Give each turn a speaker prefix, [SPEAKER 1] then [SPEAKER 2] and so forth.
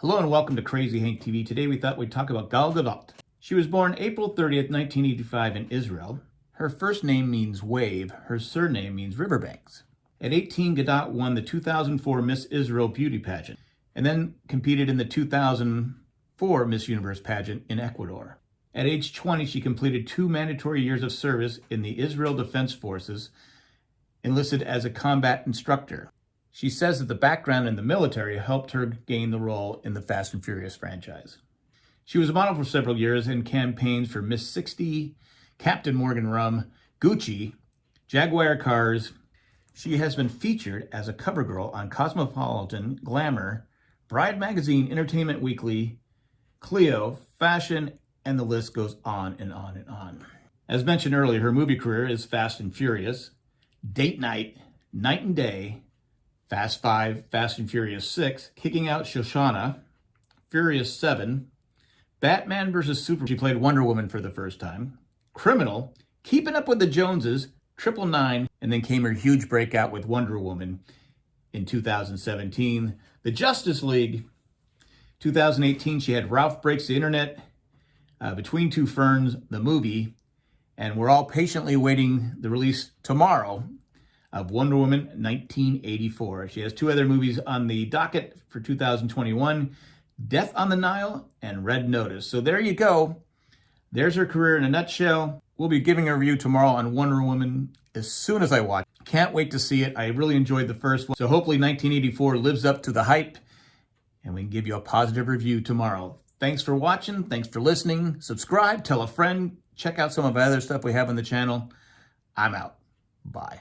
[SPEAKER 1] Hello and welcome to Crazy Hank TV. Today we thought we'd talk about Gal Gadot. She was born April 30th, 1985 in Israel. Her first name means wave. Her surname means riverbanks. At 18, Gadot won the 2004 Miss Israel beauty pageant and then competed in the 2004 Miss Universe pageant in Ecuador. At age 20, she completed two mandatory years of service in the Israel Defense Forces, enlisted as a combat instructor. She says that the background in the military helped her gain the role in the Fast and Furious franchise. She was a model for several years in campaigns for Miss 60, Captain Morgan Rum, Gucci, Jaguar Cars. She has been featured as a cover girl on Cosmopolitan, Glamour, Bride Magazine, Entertainment Weekly, Clio, Fashion, and the list goes on and on and on. As mentioned earlier, her movie career is Fast and Furious, Date Night, Night and Day, Fast 5, Fast and Furious 6, Kicking Out Shoshana, Furious 7, Batman vs. Super, she played Wonder Woman for the first time, Criminal, Keeping Up with the Joneses, Triple Nine, and then came her huge breakout with Wonder Woman in 2017. The Justice League, 2018, she had Ralph Breaks the Internet, uh, Between Two Ferns, the movie, and we're all patiently waiting the release tomorrow of Wonder Woman 1984. She has two other movies on the docket for 2021, Death on the Nile and Red Notice. So there you go. There's her career in a nutshell. We'll be giving a review tomorrow on Wonder Woman as soon as I watch. Can't wait to see it. I really enjoyed the first one. So hopefully 1984 lives up to the hype and we can give you a positive review tomorrow. Thanks for watching. Thanks for listening. Subscribe, tell a friend, check out some of the other stuff we have on the channel. I'm out. Bye.